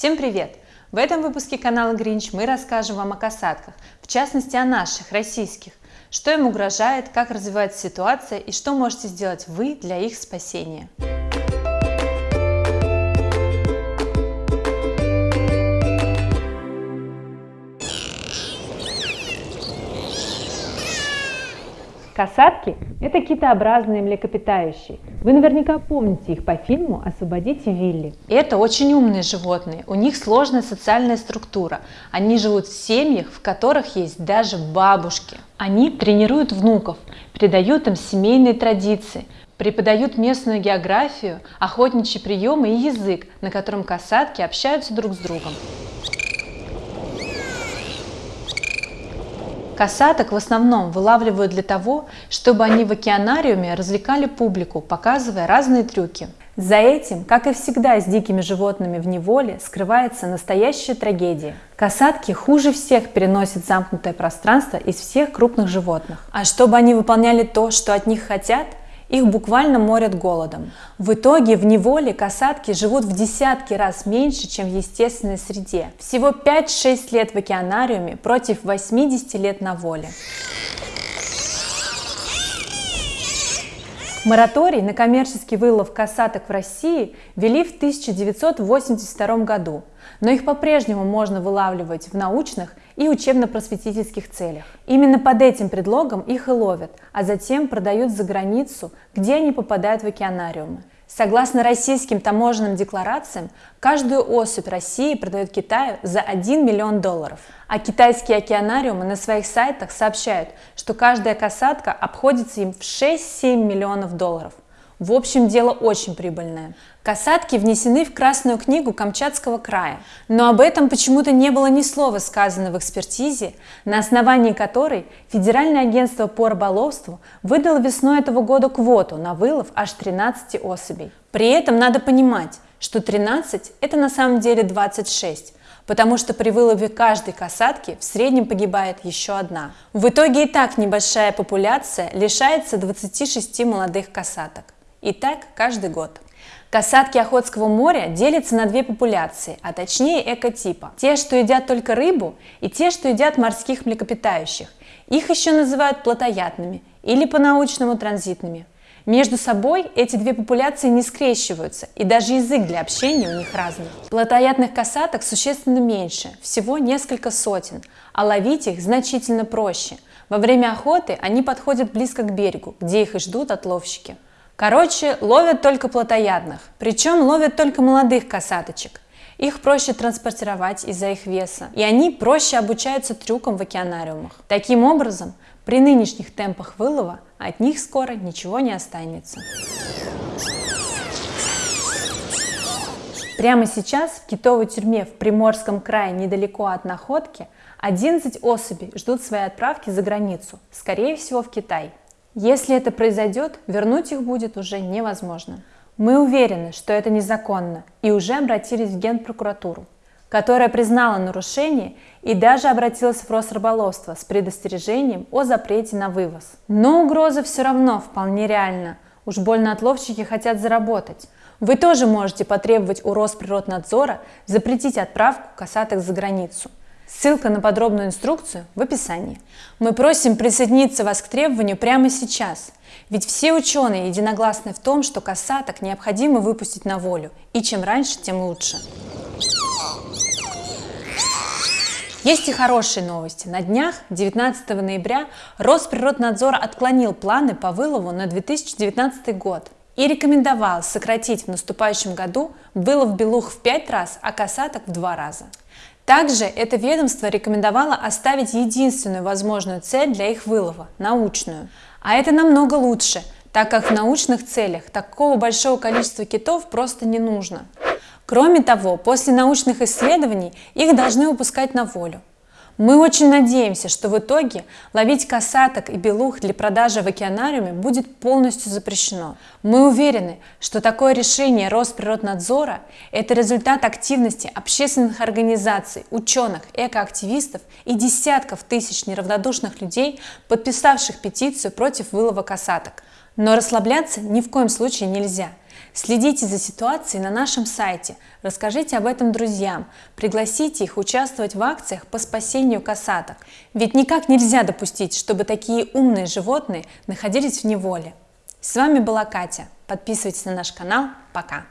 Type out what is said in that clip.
Всем привет! В этом выпуске канала Гринч мы расскажем вам о касатках, в частности о наших, российских, что им угрожает, как развивается ситуация и что можете сделать вы для их спасения. Касатки – это китообразные млекопитающие. Вы наверняка помните их по фильму «Освободите Вилли». Это очень умные животные, у них сложная социальная структура. Они живут в семьях, в которых есть даже бабушки. Они тренируют внуков, передают им семейные традиции, преподают местную географию, охотничьи приемы и язык, на котором касатки общаются друг с другом. Касаток в основном вылавливают для того, чтобы они в океанариуме развлекали публику, показывая разные трюки. За этим, как и всегда с дикими животными в неволе, скрывается настоящая трагедия. Касатки хуже всех переносят замкнутое пространство из всех крупных животных. А чтобы они выполняли то, что от них хотят, их буквально морят голодом. В итоге в неволе касатки живут в десятки раз меньше, чем в естественной среде. Всего 5-6 лет в океанариуме против 80 лет на воле. Мораторий на коммерческий вылов касаток в России ввели в 1982 году, но их по-прежнему можно вылавливать в научных и учебно-просветительских целях. Именно под этим предлогом их и ловят, а затем продают за границу, где они попадают в океанариумы. Согласно российским таможенным декларациям, каждую особь России продает Китаю за 1 миллион долларов. А китайские океанариумы на своих сайтах сообщают, что каждая касатка обходится им в 6-7 миллионов долларов. В общем, дело очень прибыльное. Касатки внесены в Красную книгу Камчатского края, но об этом почему-то не было ни слова сказано в экспертизе, на основании которой Федеральное агентство по рыболовству выдало весной этого года квоту на вылов аж 13 особей. При этом надо понимать, что 13 – это на самом деле 26, потому что при вылове каждой касатки в среднем погибает еще одна. В итоге и так небольшая популяция лишается 26 молодых касаток. И так каждый год. Касатки Охотского моря делятся на две популяции, а точнее экотипа. Те, что едят только рыбу, и те, что едят морских млекопитающих. Их еще называют плотоядными или по-научному транзитными. Между собой эти две популяции не скрещиваются, и даже язык для общения у них разный. Плотоядных касаток существенно меньше, всего несколько сотен, а ловить их значительно проще. Во время охоты они подходят близко к берегу, где их и ждут отловщики. Короче, ловят только плотоядных, причем ловят только молодых касаточек. Их проще транспортировать из-за их веса, и они проще обучаются трюкам в океанариумах. Таким образом, при нынешних темпах вылова от них скоро ничего не останется. Прямо сейчас в китовой тюрьме в Приморском крае недалеко от находки 11 особей ждут своей отправки за границу, скорее всего в Китай. Если это произойдет, вернуть их будет уже невозможно. Мы уверены, что это незаконно и уже обратились в Генпрокуратуру, которая признала нарушение и даже обратилась в Росрыболовство с предостережением о запрете на вывоз. Но угроза все равно вполне реальна. Уж больно отловщики хотят заработать. Вы тоже можете потребовать у Росприроднадзора запретить отправку касаток за границу. Ссылка на подробную инструкцию в описании. Мы просим присоединиться вас к требованию прямо сейчас, ведь все ученые единогласны в том, что касаток необходимо выпустить на волю, и чем раньше, тем лучше. Есть и хорошие новости. На днях, 19 ноября, Росприроднадзор отклонил планы по вылову на 2019 год и рекомендовал сократить в наступающем году вылов белух в 5 раз, а касаток в 2 раза. Также это ведомство рекомендовало оставить единственную возможную цель для их вылова – научную. А это намного лучше, так как в научных целях такого большого количества китов просто не нужно. Кроме того, после научных исследований их должны выпускать на волю. Мы очень надеемся, что в итоге ловить касаток и белух для продажи в океанариуме будет полностью запрещено. Мы уверены, что такое решение Росприроднадзора – это результат активности общественных организаций, ученых, экоактивистов и десятков тысяч неравнодушных людей, подписавших петицию против вылова касаток. Но расслабляться ни в коем случае нельзя. Следите за ситуацией на нашем сайте, расскажите об этом друзьям, пригласите их участвовать в акциях по спасению касаток. Ведь никак нельзя допустить, чтобы такие умные животные находились в неволе. С вами была Катя. Подписывайтесь на наш канал. Пока!